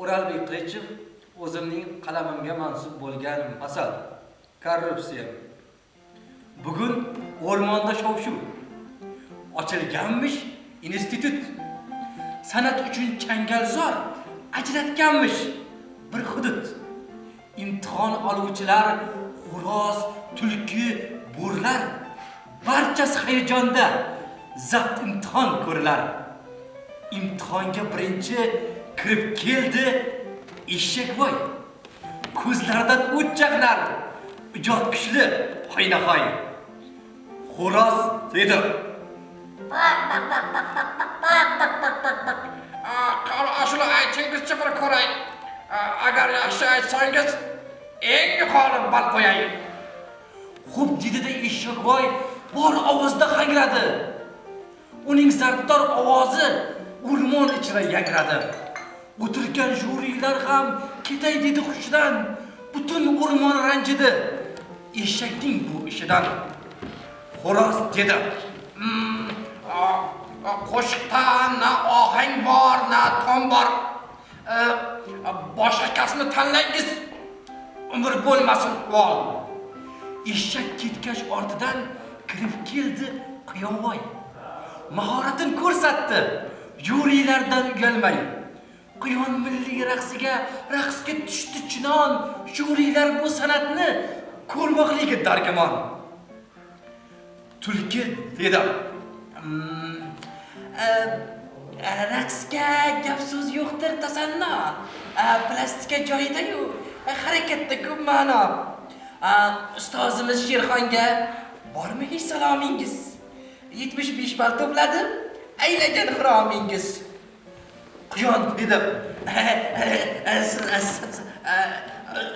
O'ralbek Qilichev o'zimning qalamimga mansub bo'lgan masal korrupsiya. Bugun o'rmonda shov-shuv. Ochilganmish institut. San'at uchun changalzor ajratganmish bir hudud. Imtihon oluvchilar, xo'roz, tulki, bo'rlar barchasi hayajonda zabt imtihon ko'rilar. Imtihonga birinchi kirib keldi eshakvoy. Ko'zlaridan o't chaqnar. Ijod kuchli, hoynahoy. Xo'roz dedi. Ashula aytingizchi bir ko'ray. Agar yaxshi aytsangiz, eng yuqori bal qo'yay. Xo'p dedi-da eshakvoy bor ovozda hangradi. Uning zarbdor ovozi o'rmon ichida yangradi. O'tirgan juriylar ham ketay dedi hushidan. Butun o'rmon ranjidi. Eshakning bu ishidan. Xo'roz dedi. Hmm, qo'shiqda na ohang bor, na tom bor. E, Boshqa kasbni tanlangiz. Umr bo'lmasin vol. Eshak ketgach ortidan kirib keldi Quyovoy. Mahoratini ko'rsatdi. Juriylardan uyalmay. Quyon milliy raqsiga raqsga tushdi chinon. Juriylar bu san'atni ko'rmoqligi dargumon. Tulki dedi. Mm, e, e, raqsga gap so'z yo'qdir tasanno. E, plastika joyida-yu, harakatda ko'p ma'no. Ustozimiz Sherxonga bormi hech salomingiz? 75 ball to'pladim, aylagan xiromingiz. Quyon dedi. E,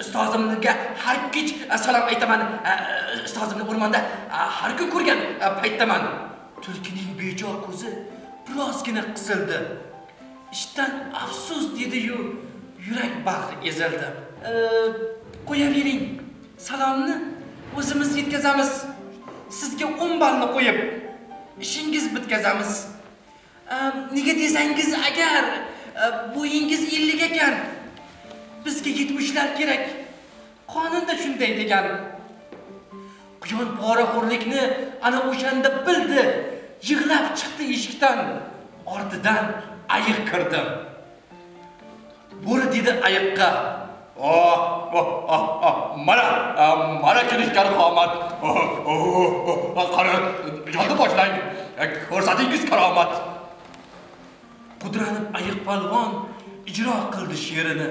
ustozimga har kech salom aytaman. E, ustozimni o'rmonda e, har kun ko'rgan paytdaman. Tulkining bejo ko'zi birozgina qisildi. Ishdan afsus dedi-yu, yurak bag'ri ezildi. Qo'yavering. Salomni o'zimiz yetkazamiz. Sizga 10 ballni qo'yib ishingiz bitkazamiz. Nega desangiz, agar bo'yingiz 50 ekan, bizga 70lar kerak. Qonunda shunday degan. Quyon poraxo'rlikni ana o'shanda bildi. Yig'lab chiqdi eshikdan. Ortidan ayiq kirdi. Bo'ri dedi ayiqqa. Oh, oh, oh, oh, mana, mana kelishgan qomat. Oh, oh, qani, ijodni boshlang. Ko'rsatingiz karomat. Qudranib ayiq palvon ijro qildi she'rini.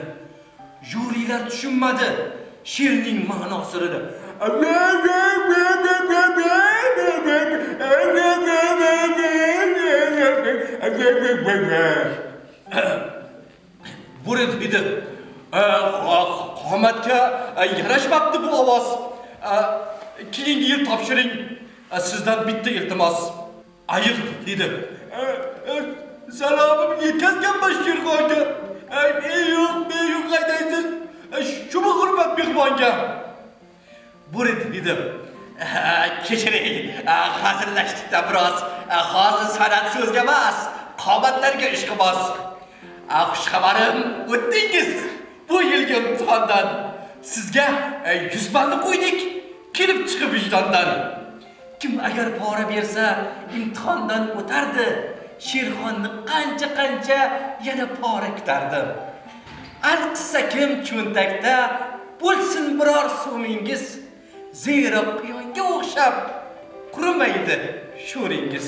Juriylar tushunmadi she'rning ma'nosini. Bo'ri dedi. Qomatga yarashmabdi bu ovoz. Keyingi yil topshiring. Sizdan bitta iltimos. Ayiq dedi. Salomim yetkazganman Sherxonga. Ey yo'q, men yo'q qaydaysiz. Shumi hurmat mehmonga. Bo'ri dedim Kechiring, hazillashdik-da biroz. Hozir san'at so'zga emas, qomatlarga ishqiboz Xush xabarim, o'tdingiz bu yilgi imtihondan. Sizga 100 ballni qo'ydik, kelib chiqib vijdondan. Kim agar pora bersa, imtihondan o'tardi. Sherxonni qancha-qancha yana pora kutardi. Alqissa kim cho'ntakda bo'lsin biror so'mingiz. Zero quyonga o'xshab qurimaydi sho'ringiz.